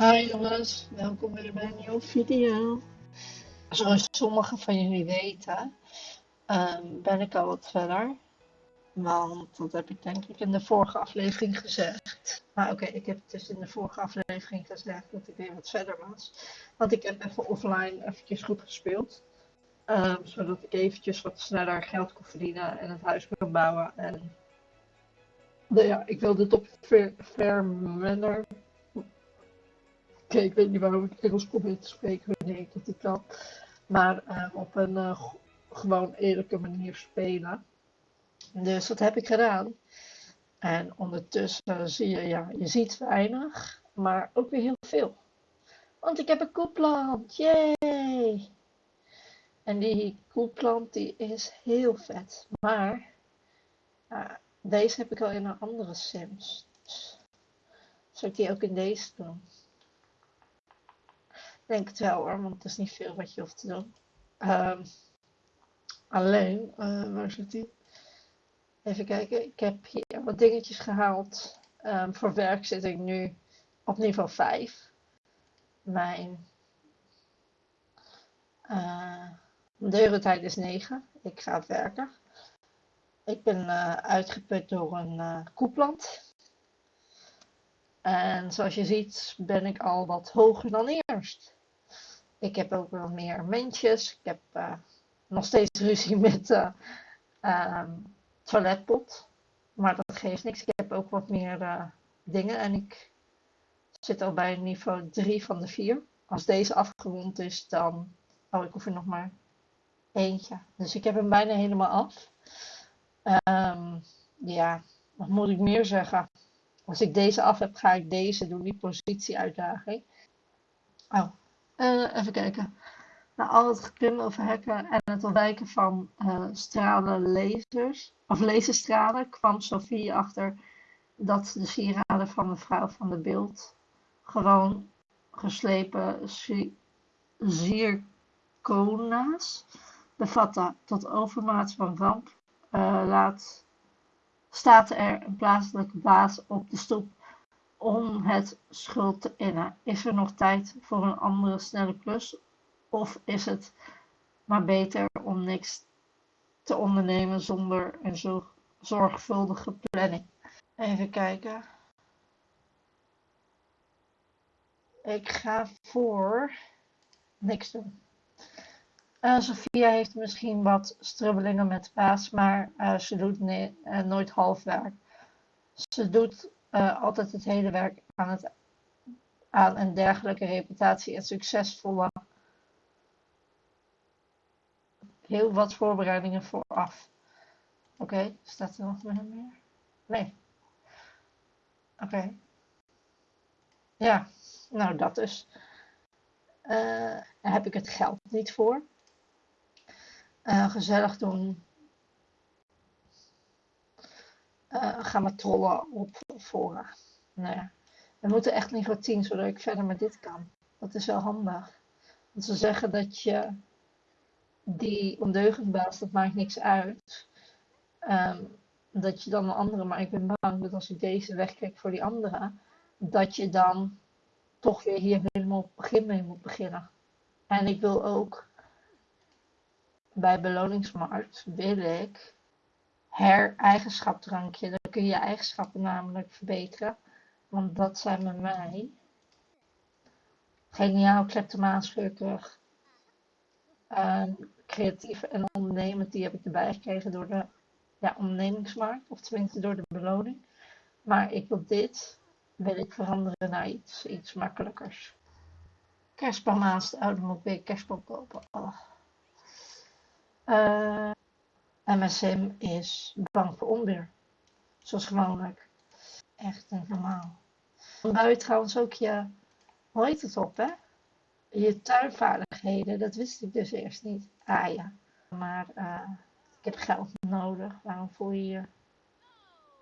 Hi jongens, welkom weer bij een nieuwe video. Zoals sommigen van jullie weten, um, ben ik al wat verder. Want dat heb ik denk ik in de vorige aflevering gezegd. Maar oké, ik heb dus in de vorige aflevering gezegd dat ik weer wat verder was. Want ik heb even offline eventjes goed gespeeld. Um, zodat ik eventjes wat sneller geld kon verdienen en het huis kon bouwen. En nou ja, ik wilde het op fair, fair manner ik weet niet waarom ik Engels probeer te spreken wanneer ik dat niet kan. Maar um, op een uh, gewoon eerlijke manier spelen. Dus dat heb ik gedaan. En ondertussen zie je, ja, je ziet weinig, maar ook weer heel veel. Want ik heb een koeplant, yay! En die koeplant die is heel vet. Maar uh, deze heb ik al in een andere Sims. Zou ik die ook in deze doen? Denk het wel hoor, want het is niet veel wat je hoeft te doen. Um, alleen, uh, waar zit die? Even kijken, ik heb hier wat dingetjes gehaald. Um, voor werk zit ik nu op niveau 5. Mijn uh, deurentijd is 9. Ik ga werken. Ik ben uh, uitgeput door een uh. En zoals je ziet ben ik al wat hoger dan eerst. Ik heb ook wel meer mensjes. Ik heb uh, nog steeds ruzie met uh, toiletpot. Maar dat geeft niks. Ik heb ook wat meer uh, dingen. En ik zit al bij niveau 3 van de 4. Als deze afgerond is, dan... Oh, ik hoef er nog maar eentje. Dus ik heb hem bijna helemaal af. Um, ja, wat moet ik meer zeggen? Als ik deze af heb, ga ik deze doen, die positieuitdaging. Oh, uh, even kijken. Na al het geklim over hekken en het ontwijken van uh, stralen lasers, of laserstralen, kwam Sophie achter dat de sieraden van mevrouw van de beeld gewoon geslepen zircona's bevatten. Tot overmaat van ramp uh, laat, staat er een plaatselijke baas op de stoep om het schuld te innen? Is er nog tijd voor een andere snelle klus? Of is het maar beter om niks te ondernemen zonder een zorgvuldige planning? Even kijken. Ik ga voor niks doen. Uh, Sophia heeft misschien wat strubbelingen met de baas, maar uh, ze doet ne uh, nooit half werk. Ze doet uh, altijd het hele werk aan, het, een dergelijke reputatie en succesvolle heel wat voorbereidingen vooraf. Oké, staat er nog meer? Nee. Oké. Ja, nou dat dus. Uh, daar heb ik het geld niet voor. Uh, gezellig doen uh, gaan we trollen op fora. We moeten echt niveau 10, zodat ik verder met dit kan. Dat is wel handig. Want ze zeggen dat je die ondeugendbaas, dat maakt niks uit. Um, dat je dan een andere, maar ik ben bang dat als ik deze wegkijk voor die andere, dat je dan toch weer hier helemaal op begin mee moet beginnen. En ik wil ook bij beloningsmarkt, wil ik her-eigenschapdrankje. Dan kun je je eigenschappen namelijk verbeteren. Want dat zijn bij mij geniaal, kleptomaanschurig, uh, creatief en ondernemend. Die heb ik erbij gekregen door de ja, ondernemingsmarkt. Of tenminste door de beloning. Maar ik wil dit, wil ik veranderen naar iets, iets makkelijkers. Kerstboom oude moet weer kerstboom kopen. Oh. Uh, MSM is bang voor onweer. Zoals gewoonlijk. Echt normaal. Dan bouw je trouwens ook je, hoe heet het op hè? Je tuinvaardigheden, dat wist ik dus eerst niet. Ah ja, maar uh, ik heb geld nodig. Waarom voel je je...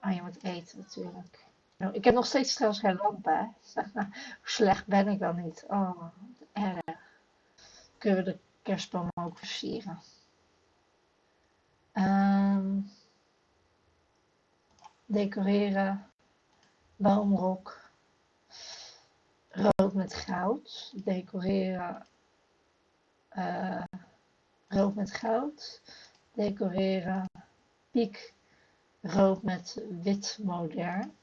Ah, je moet eten natuurlijk. Nou, ik heb nog steeds trouwens geen lamp. Hoe slecht ben ik dan niet? Oh, erg. Kunnen we de kerstboom ook versieren. Um, decoreren, boomrok, rood met goud. Decoreren uh, rood met goud. Decoreren piek rood met wit modern.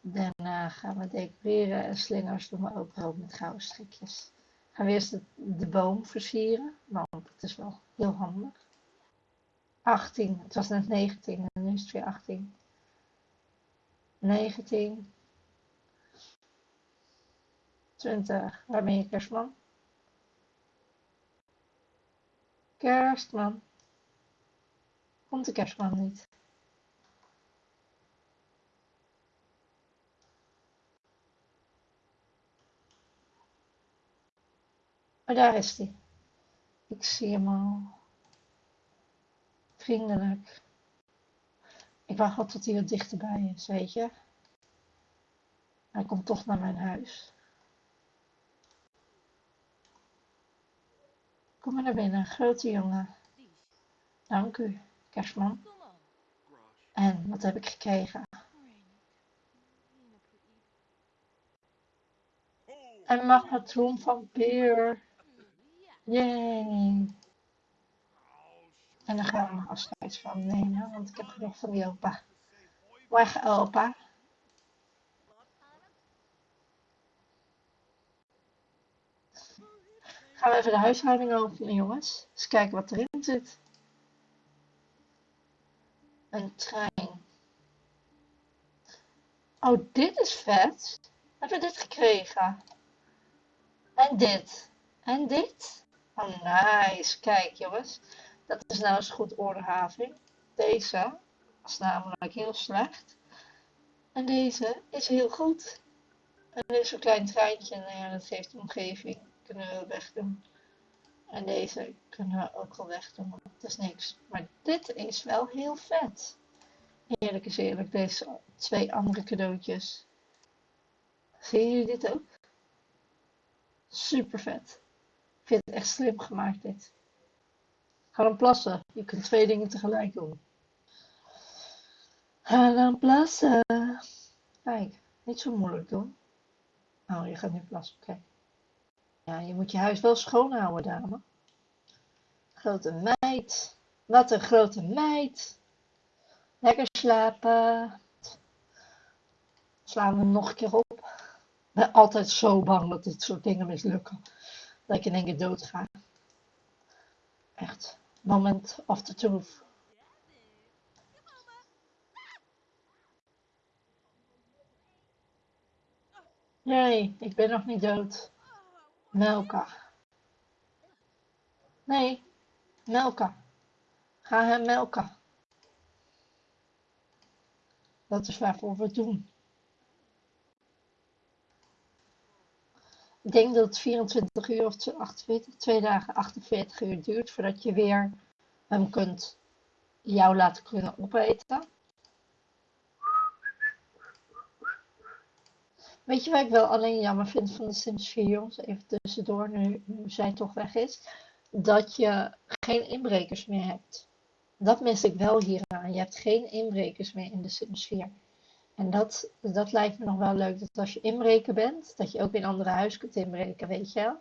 Daarna gaan we decoreren en slingers doen we ook rood met gouden strikjes. Gaan we eerst de, de boom versieren, want het is wel heel handig. 18, het was net 19 en nu is het weer 18. 19. 20. Waar ben je kerstman? Kerstman. Komt de kerstman niet? Maar daar is hij. Ik zie hem al. Vriendelijk. Ik wacht al tot hij wat dichterbij is, weet je. Hij komt toch naar mijn huis. Kom maar naar binnen, grote jongen. Dank u, kerstman. En wat heb ik gekregen? Een magnetron van Peer. Yay. En dan gaan we nog afscheid van nemen, want ik heb genoeg van die opa. Weg opa. Gaan we even de huishouding openen jongens. Eens kijken wat erin zit. Een trein. Oh, dit is vet. Hebben we dit gekregen? En dit. En dit. Oh, nice. Kijk, jongens. Dat is nou eens goed ordehaving. Deze is namelijk heel slecht. En deze is heel goed. En dit is een klein treintje. Ja, dat geeft de omgeving. Kunnen we wegdoen. En deze kunnen we ook wel wegdoen. Het is niks. Maar dit is wel heel vet. Eerlijk is eerlijk. Deze twee andere cadeautjes. Zien jullie dit ook? Super vet. Ik vind het echt slim gemaakt dit. Ga dan plassen. Je kunt twee dingen tegelijk doen. Ga dan plassen. Kijk, niet zo moeilijk doen. Oh, je gaat nu plassen. Oké. Ja, je moet je huis wel schoonhouden, dame. Grote meid. Wat een grote meid. Lekker slapen. Slaan we nog een keer op. Ik ben altijd zo bang dat dit soort dingen mislukken. Dat ik in één keer. Echt. Moment of the truth. Nee, ik ben nog niet dood. Melka. Nee, Melka. Ga hem melken. Dat is waarvoor we het doen. Ik denk dat het 24 uur of 48, twee dagen 48 uur duurt voordat je weer hem kunt jou laten kunnen opeten. Weet je wat ik wel alleen jammer vind van de Sims 4 jongens, even tussendoor, nu, nu zij toch weg is, dat je geen inbrekers meer hebt. Dat mis ik wel hieraan. Je hebt geen inbrekers meer in de Sims 4. En dat, dat lijkt me nog wel leuk, dat als je inbreker bent, dat je ook in andere huis kunt inbreken, weet je wel.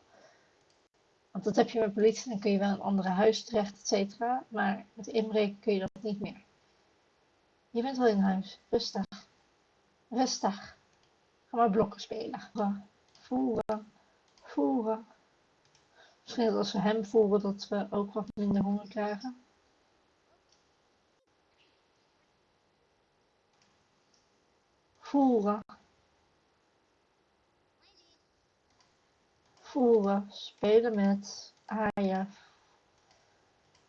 Want dat heb je met politie, dan kun je wel in andere huis terecht, et cetera. Maar met inbreken kun je dat niet meer. Je bent wel in huis. Rustig. Rustig. Ga maar blokken spelen. Voeren. Voeren. Misschien als we hem voeren, dat we ook wat minder honger krijgen. Voeren. Voeren. Spelen met. Aaien.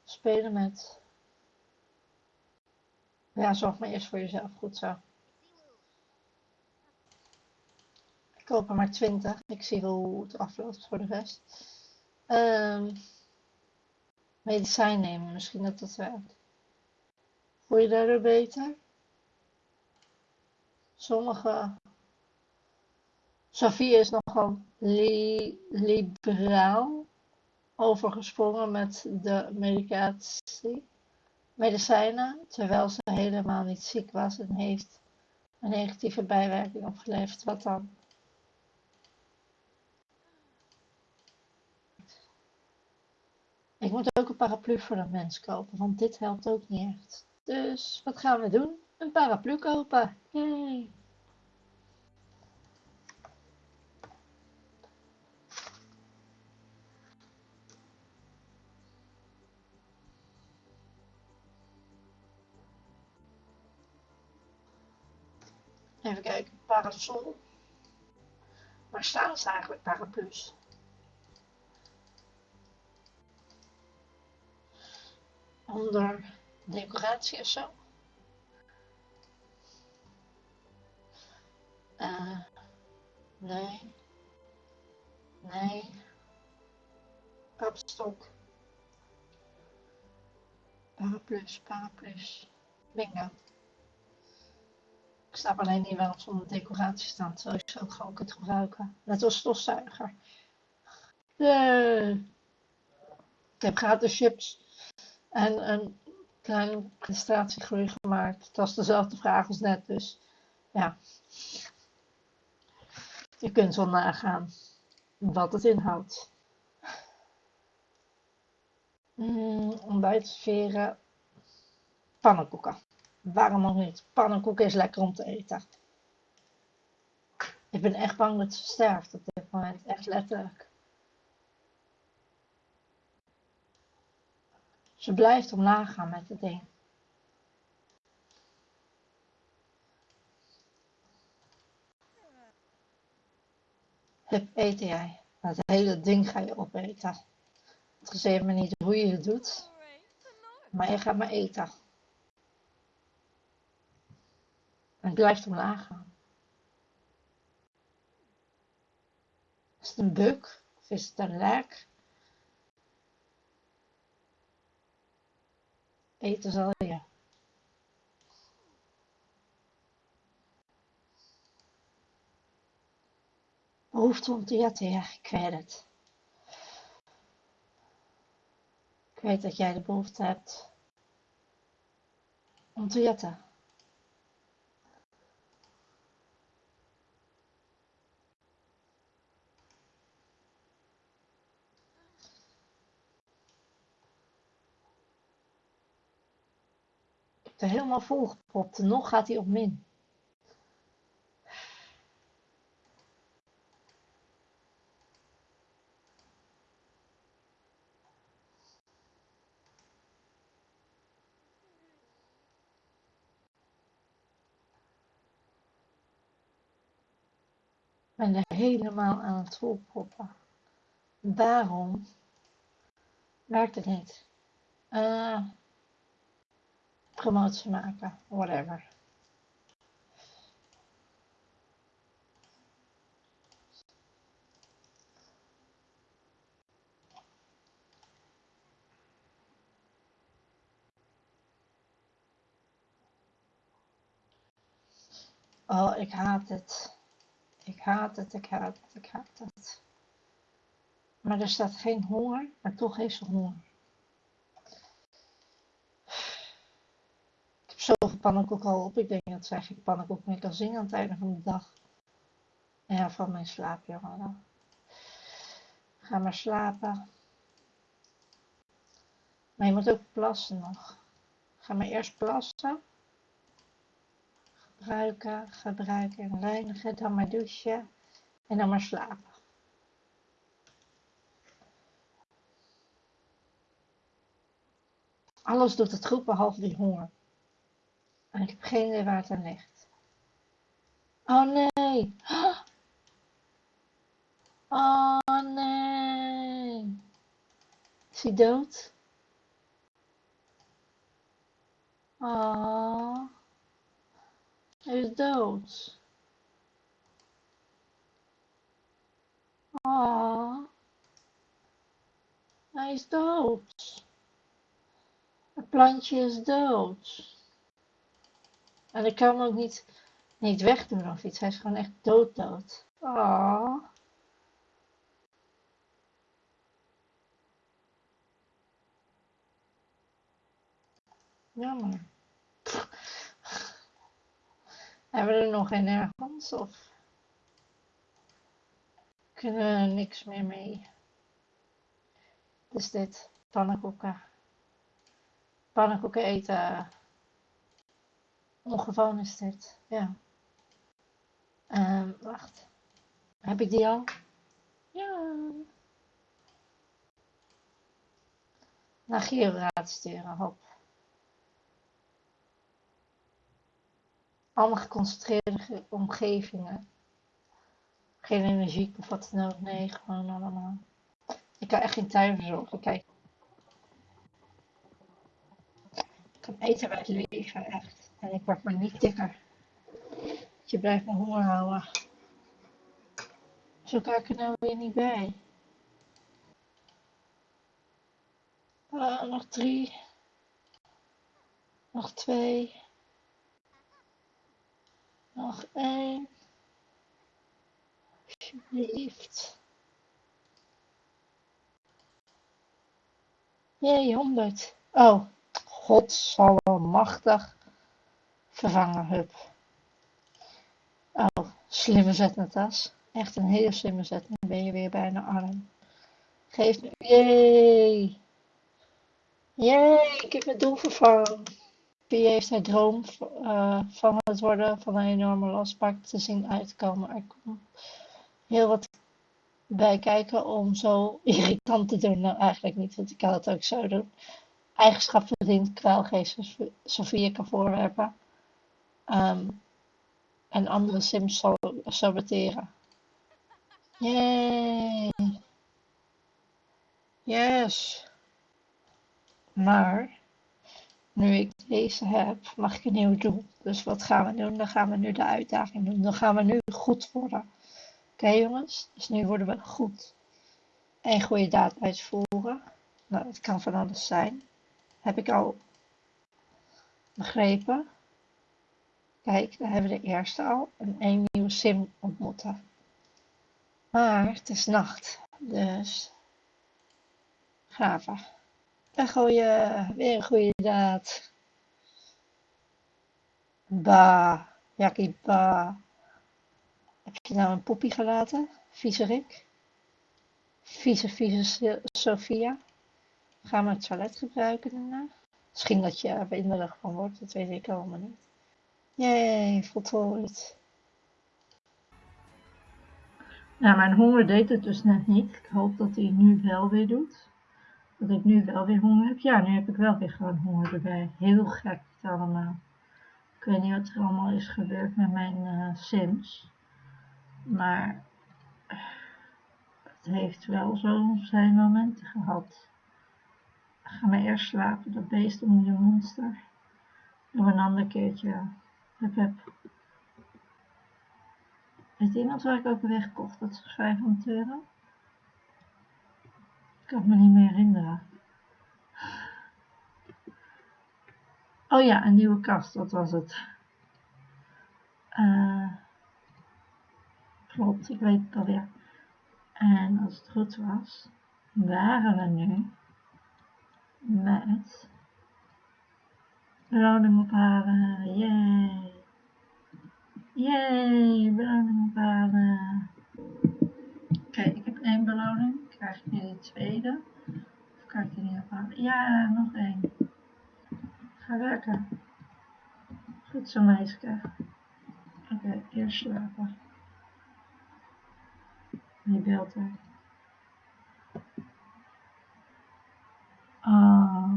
Spelen met. Ja, zorg maar eerst voor jezelf. Goed zo. Ik koop er maar 20. Ik zie hoe het afloopt voor de rest. Um, medicijn nemen. Misschien dat dat werkt. Voel je daardoor beter? sommige. Sophie is nogal liberaal overgesprongen met de medicatie, medicijnen, terwijl ze helemaal niet ziek was en heeft een negatieve bijwerking opgeleverd. Wat dan? Ik moet ook een paraplu voor de mens kopen, want dit helpt ook niet echt. Dus wat gaan we doen? Een paraplu kopen. Yay! Even kijken, parasol. Waar staan ze eigenlijk, paraplu's? Onder decoratie of zo? Uh, nee. Nee. Kapstok. Paraplu's, paraplu's. Bingo. Ik snap alleen niet waarom ze onder decoratie staan, terwijl je ook gewoon kunt gebruiken. Net als stofzuiger. De... Ik heb gratis chips en een kleine presentratiegroei gemaakt. Het was dezelfde vraag als net, dus ja. Je kunt wel nagaan wat het inhoudt. Mm, ontbijtsferen, pannenkoeken. Waarom nog niet? Pannenkoeken is lekker om te eten. Ik ben echt bang dat ze sterft op dit moment. Echt letterlijk. Ze blijft omlaag gaan met het ding. Hup, eten jij. Dat hele ding ga je opeten. Het gezegd me niet hoe je het doet. Maar je gaat maar eten. En het blijft omlaag gaan. Is het een buk? Of is het een lek? Eten zal om te jatten, ja, ik weet het. Ik weet dat jij de behoefte hebt om te jatten. er helemaal volgepropt en nog gaat hij op min. Ben er helemaal aan het volproppen. Waarom werkt het niet? Uh, promotie maken, whatever. Oh, ik haat het. Ik haat het, ik haat het, ik haat het. Maar er staat geen honger, maar toch heeft ze honger. zoveel pannenkoek al op. Ik denk dat zij geen pannenkoek meer kan zingen aan het einde van de dag. Ja, van mijn slaap, jongen. Ga maar slapen. Maar je moet ook plassen nog. Ga maar eerst plassen. Gebruiken, gebruiken en reinigen. Dan maar douchen. En dan maar slapen. Alles doet het goed behalve die honger. En ik heb geen idee waar het aan ligt. Oh nee. Oh nee. Is hij dood? Oh. Hij is dood. Oh. Hij is dood. Het plantje is dood. En ik kan hem ook niet, niet wegdoen of iets. Hij is gewoon echt dood dood. Oh. Jammer. Hebben we er nog geen ergens of kunnen we er niks meer mee? Dus dit. pannenkoeken. Pannenkoeken eten. Ongewoon is dit, ja. Ehm, wacht. Heb ik die al? Ja. Naar Georaad sturen, hop. Allemaal geconcentreerde omgevingen. Geen energie of wat dan ook. Nee, gewoon allemaal. Ik kan echt geen tuin verzorgen. Kijk. Ik kan eten bij het leven, echt. En ik word maar niet dikker. Je blijft me honger houden. Zo kan ik er nou weer niet bij. Uh, nog drie. Nog twee. Nog één. Alsjeblieft. Jee, 100. Oh, machtig. Vervangen, hup. Oh, slimme zet, Natas. Echt een hele slimme zet. Dan ben je weer bijna arm. Geef me... Jee. Jee, ik heb mijn doel vervangen. Wie heeft haar droom uh, van het worden van een enorme lastpak te zien uitkomen. Er komt heel wat bij kijken om zo irritant te doen. Nou, eigenlijk niet, want ik kan het ook zo doen. Eigenschap verdient kwaalgeest Sofie kan voorwerpen. Um, en andere sims saboteren. Yay! Yes! Maar, nu ik deze heb, mag ik een nieuw doel. Dus wat gaan we doen? Dan gaan we nu de uitdaging doen. Dan gaan we nu goed worden. Oké jongens? Dus nu worden we goed. En goede daad uitvoeren. Nou, het kan van alles zijn. Heb ik al begrepen. Kijk, daar hebben we de eerste al. En één nieuwe sim ontmoeten. Maar het is nacht. Dus graven. En gooien. Weer een goede daad. Ba. Jackie ba. Heb je nou een poppy gelaten? Vieze Rick? Vieze, vieze Sophia? Gaan we het toilet gebruiken daarna? Misschien dat je er winderig van wordt, dat weet ik allemaal niet. Jee, voltooid. Nou, mijn honger deed het dus net niet. Ik hoop dat hij nu wel weer doet. Dat ik nu wel weer honger heb. Ja, nu heb ik wel weer gewoon honger erbij. Heel gek het allemaal. Ik weet niet wat er allemaal is gebeurd met mijn uh, Sims. Maar het heeft wel zo zijn momenten gehad. Ga maar eerst slapen, dat beest om de monster. Doen een ander keertje. Heb, heb. Weet iemand waar ik ook wegkocht? Dat is 500 euro. Kan me niet meer herinneren. Oh ja, een nieuwe kast, dat was het. Uh, klopt, ik weet het alweer. En als het goed was, waren we nu met beloning ophalen. Yay! Yay! Beloning ophalen. Kijk, ik heb één beloning. Krijg ik nu de tweede? Of kan ik die niet ophalen? Ja, nog één. Ga werken. Goed zo, meisje. Oké, eerst slapen. Wie belt er? Oh.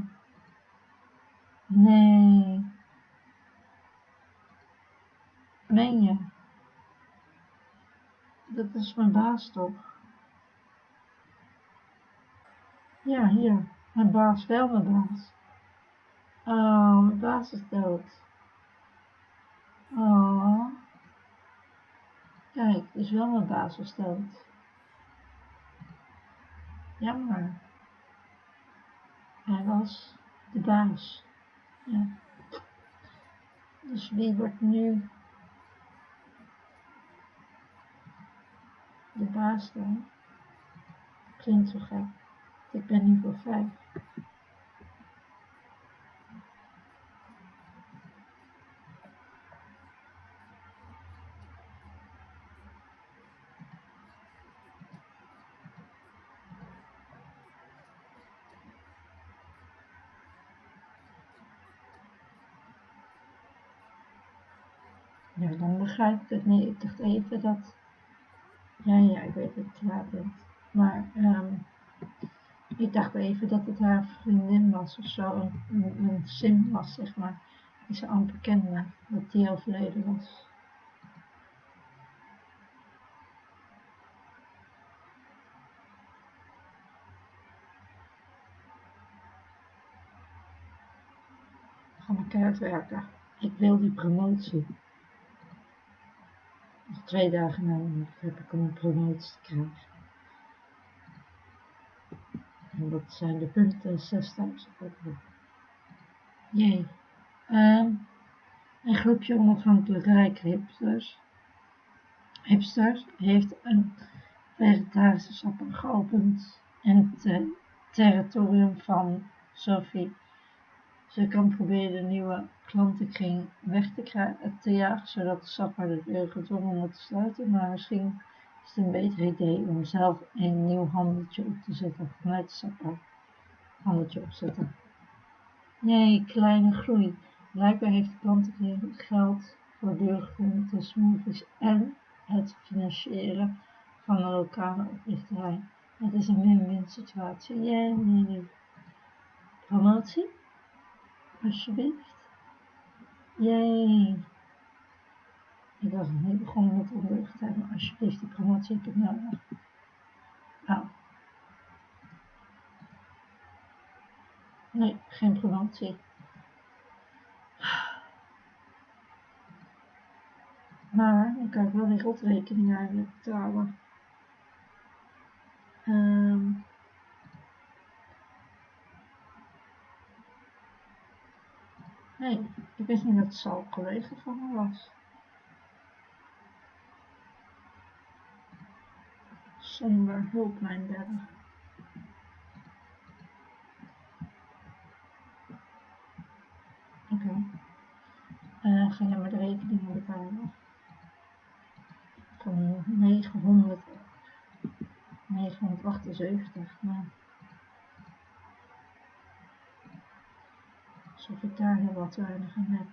Nee. Meen je? Dat is mijn baas toch? Ja, hier. Mijn baas, wel mijn baas. Oh, mijn baas is dood. Oh. Kijk, dus wel mijn baas is dood. Jammer. Hij was de baas. Ja. Dus wie wordt nu de baas dan? Klinkt zo gek. Ik ben nu voor 5. Ja, dan begrijp ik het niet. Ik dacht even dat... Ja, ja, ik weet dat het laat. Maar... Um ik dacht even dat het haar vriendin was of zo. Een, een sim was, zeg maar. Die ze amper kende. Dat die overleden was. Ga maar keihard werken. Ik wil die promotie. Nog twee dagen nodig heb ik om een promotie te krijgen. En dat zijn de punten 6000 Jee. Um, een groepje onafhankelijke rijke hipsters, heeft een vegetarische sapper geopend in het territorium van Sophie ze kan proberen de nieuwe klantenkring weg te, krijgen, te jagen, zodat de sapper de deur gedwongen te sluiten. Maar misschien is het een beter idee om zelf een nieuw handeltje op te zetten vanuit de sapper. Handeltje opzetten. Nee, kleine groei. Blijkbaar heeft de klantenkring geld voor duurgroente smoothies en het financieren van een lokale oprichterij. Het is een win-win situatie. Jee, nee, nee. Promotie? Alsjeblieft. Jee. Ik was nog niet begonnen met ondeugdheid, maar alsjeblieft, die promotie heb ik nodig. Nou. Nee, geen promotie. Maar dan kan ik wel die rotrekening eigenlijk betalen. Um, Nee, ik wist niet dat het zo collega van me was. Zonder hulp mijn bedden. Oké. Okay. Uh, ga jij maar de rekeningen betalen. Van 900, 978. Nou. alsof ik daar heel wat weinig aan heb.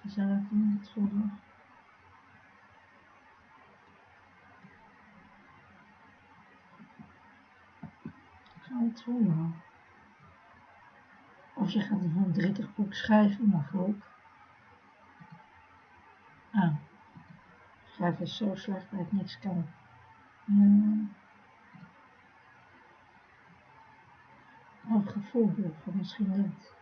Gezellig in het voelen. Of je gaat een 30 boek schrijven, mag ook. Ah, schrijven is zo slecht dat ik niks kan. Hmm. Een gevoel van misschien niet.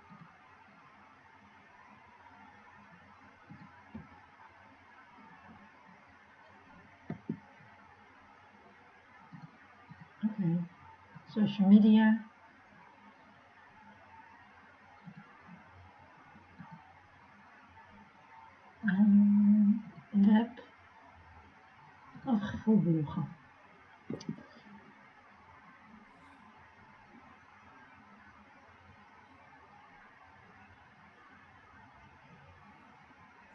Oké, okay. Social media. Um, web of gevoelbloggen.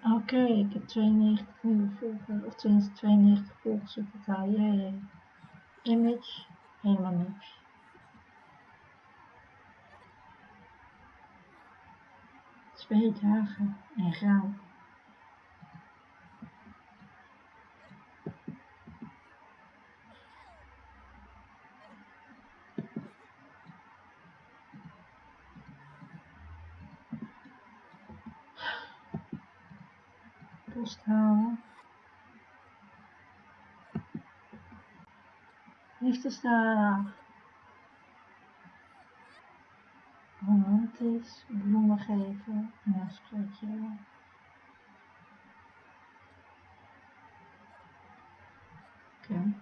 Oké, okay, ik heb 92 nieuwe volgers, of 92 volgers op jee. Image, helemaal niks. Twee dagen en gaan. post halen. Liefdesdag. Romantisch, bloemen geven en een spreekje. Oké.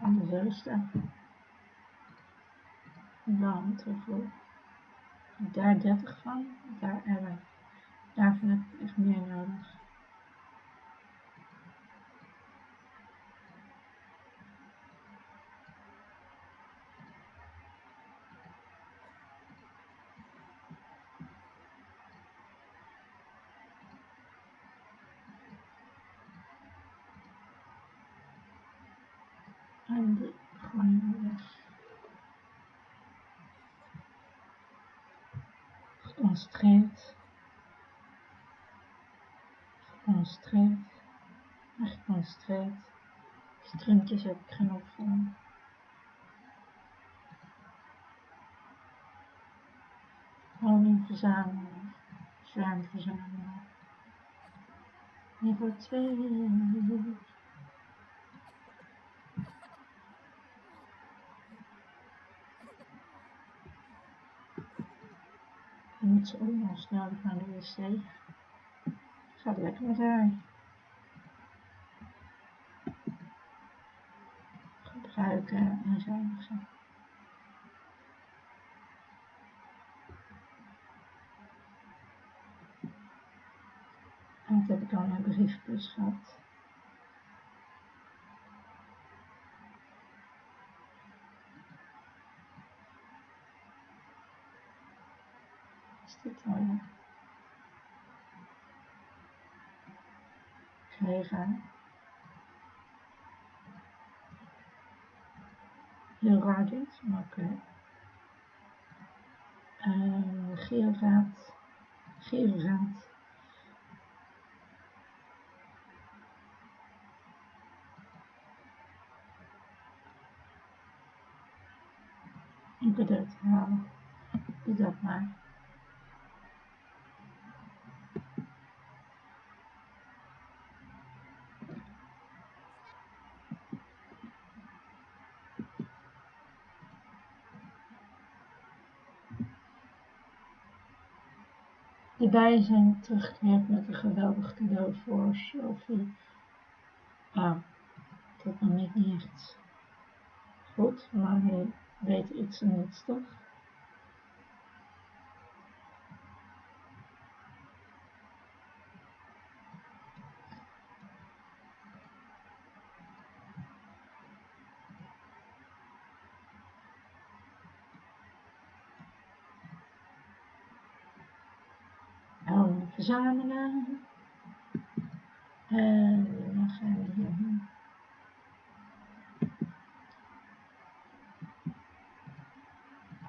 Anders rusten dan terug Daar 30 van, daar 11. Daarvan heb ik echt meer nodig. En de gewoon weg. Geconcentreerd en geconcentreerd. Strumpjes heb ik genoeg van. Honing verzamelen, zwerm verzamelen. Niveau 2. Dan moet ze ook nog snel naar de wc. Gaat lekker met haar. Gebruiken en zuinigen. En dat heb ik al een briefbus gehad. Heel raar dit, maar oké. Uh, geelraad. Geelraad. Een cadeau te halen. Dat maar. De bijen zijn teruggekeerd met een geweldig cadeau voor Sophie. Ah, dat nog niet niet echt goed, maar hij weet iets en niets toch? Houden verzamelen. En dan gaan we hierheen.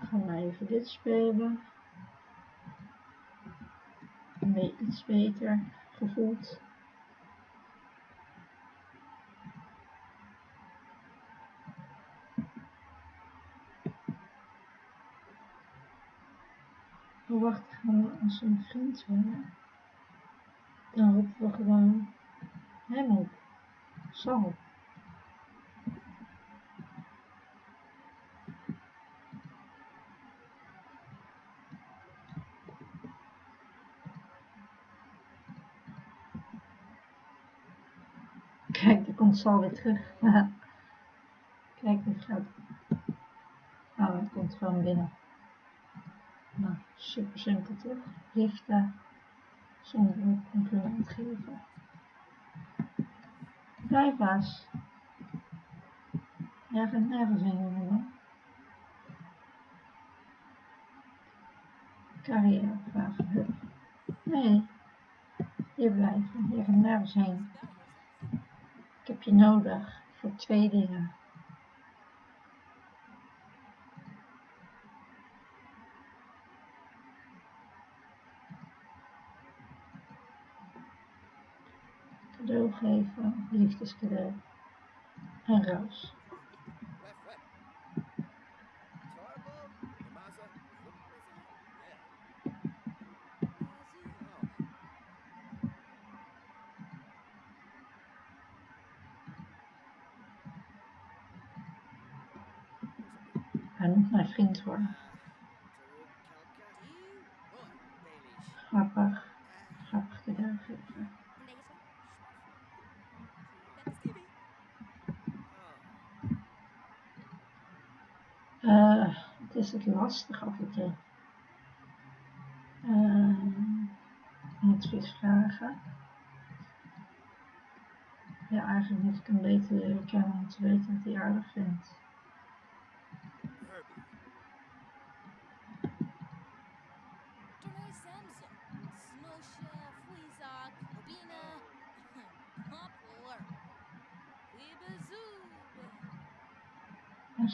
Gaan we even dit spelen. Een iets beter gevoeld. Oh, wacht, gaan we als een vriend? Dan roepen we gewoon hem op. Sal. Kijk, er komt Sal weer terug. Kijk, dit gaat. Hij komt gewoon binnen. Nou, super simpel toch? Zonder een compliment geven. Blijf baas. Jij nergens heen, jongen. Carrière vragen. Nee, hier blijven. Je gaat nergens heen. Ik heb je nodig voor twee dingen. cadeau geven, liefdescadeau en roos. Moet mijn vriend worden. Grappig, grappig cadeau geven. Uh, het is het lastig af en toe. Uh, advies vragen. Ja, eigenlijk moet ik hem beter leren kennen om te weten wat hij aardig vindt.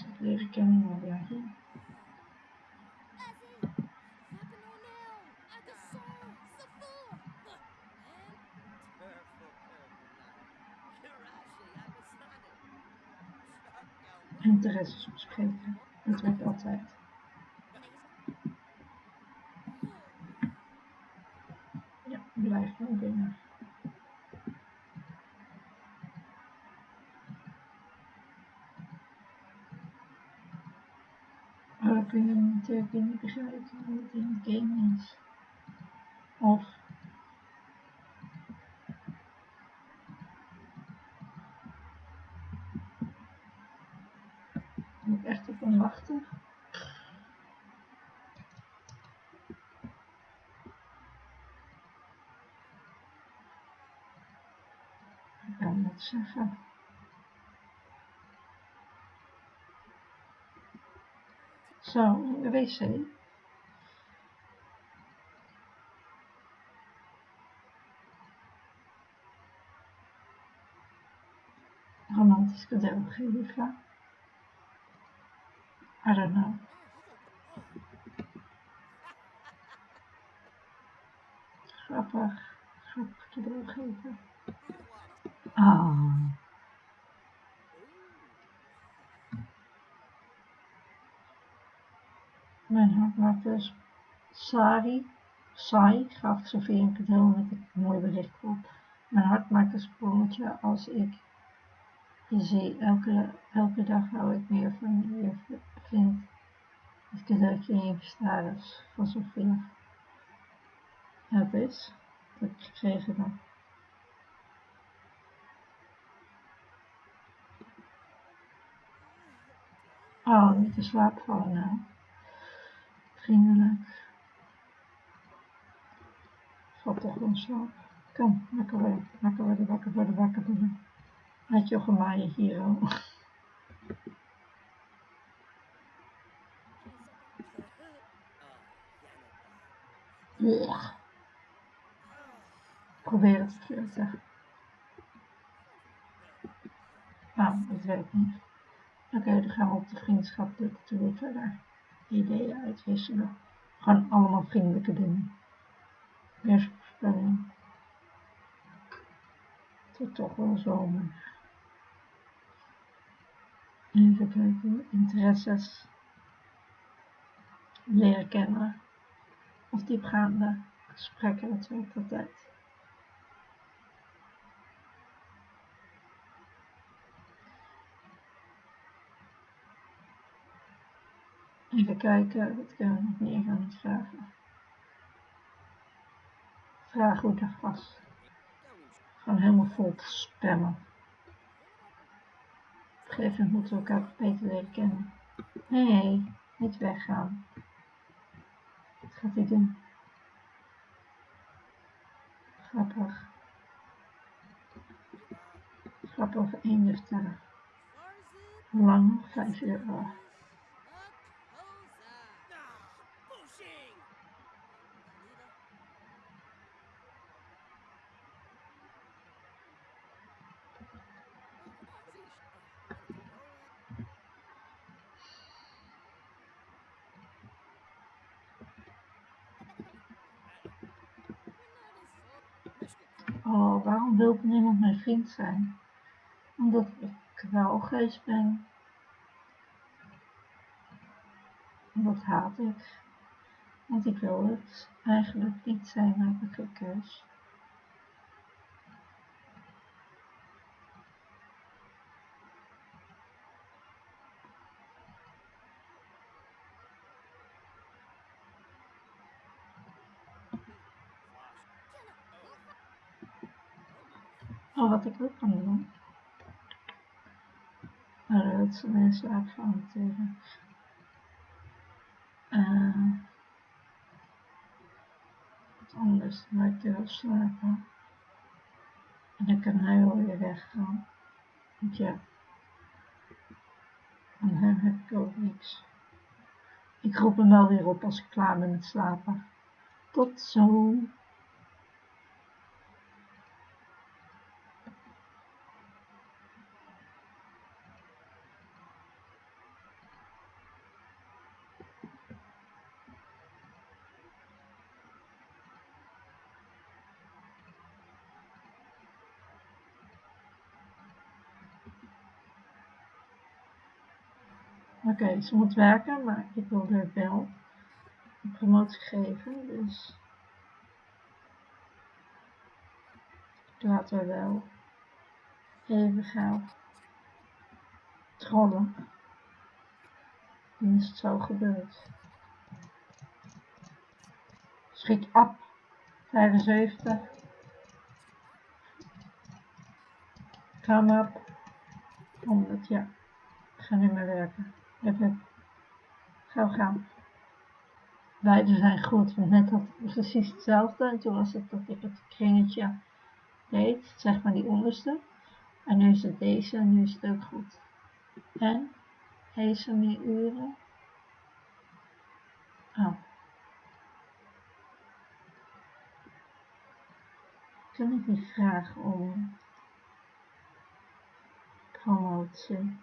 en de ja, hier. Interesses bespreken. Dat werkt altijd. Ja, blijf. gewoon binnen. Dan kun je natuurlijk niet begrijpen hoe het in het game is. Of moet echt op hem wachten. Ik kan het zeggen. Zo, in de wc. Romantisch cadeau geven. I don't know. Grappig. Grappig cadeau geven. Ah. Mijn hart maakt dus Sari, Sai gaf Sofie een cadeau met een mooi bericht op. Mijn hart maakt een sprongetje als ik je zie. Elke, elke dag hou ik meer van je vind. Het cadeautje in je status van Sofia. Het is dat ik gekregen heb. Oh, niet te slaap vallen nou. Vriendelijk. Valt toch gewoon slaap. Kom, lekker worden, lekker worden, wakker worden, wakker worden. Had je gemaaien hier al. Ja. Probeer het te zeggen. Nou, dat werkt niet. Oké, dan gaan we op de vriendschappelijke tour verder. Ideeën uitwisselen. Gewoon allemaal vriendelijke dingen. Weersvoorspelling. Het wordt toch wel zomer. Even kijken, interesses. Leren kennen. Of diepgaande gesprekken, werkt altijd. Even kijken, wat kunnen we nog meer gaan vragen? Vraag hoe dag was. Gewoon helemaal vol te spammen. Op een gegeven moment moeten we elkaar beter leren kennen. Hé, hey, niet weggaan. Wat gaat hij doen? Grappig. Grappig over één lang? Vijf euro. Oh, waarom wil niemand mijn vriend zijn? Omdat ik kwaalgeest ben. Dat haat ik. Want ik wil het eigenlijk niet zijn, heb ik gekeus. Ook kan doen. Maar dat zijn mensen uitgaan natuurlijk. Uh, wat anders, dan ik wil slapen. En dan kan hij wel weer weggaan. Want ja, van hem heb ik ook niks. Ik roep hem wel weer op als ik klaar ben met slapen. Tot zo. Oké, ze moet werken, maar ik wil er wel een promotie geven, dus laten we wel even gaan trollen. Dan is het zo gebeurd. Schiet op. 75. Come up. 100, ja. Ik ga niet meer werken. Even. Gauw gaan. Beide zijn goed, want net had ik precies hetzelfde. En toen was het dat ik het kringetje deed, zeg maar die onderste. En nu is het deze en nu is het ook goed. En? Heeft ze meer uren? Oh. Kan ik niet vragen om promotie?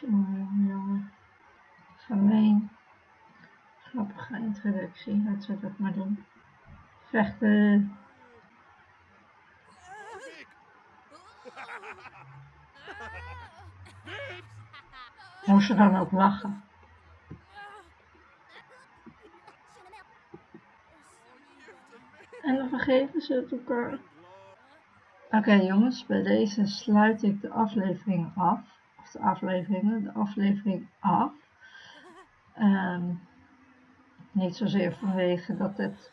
Jongen, jongen. Gemeen. Grappige introductie, laten we dat maar doen. Vechten. Moest ze dan ook lachen? En dan vergeven ze het elkaar. Oké jongens, bij deze sluit ik de aflevering af. Afleveringen, de aflevering af. Um, niet zozeer vanwege dat het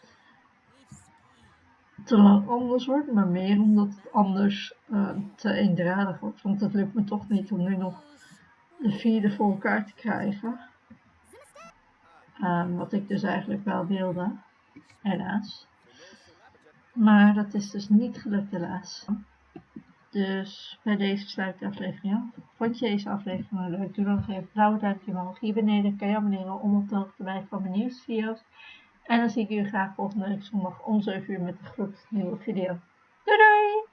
te lang anders wordt, maar meer omdat het anders uh, te eendradig wordt. Want het lukt me toch niet om nu nog de vierde voor elkaar te krijgen. Um, wat ik dus eigenlijk wel wilde, helaas. Maar dat is dus niet gelukt helaas. Dus bij deze sluit ik de aflevering af. Vond je deze aflevering leuk? Doe dan nog even een blauwe duimpje omhoog. Hier beneden kan je abonneren om op de hoogte te blijven van mijn nieuwste video's. En dan zie ik jullie graag volgende week zondag om 7 uur met de gloednieuwe video. Doei doei!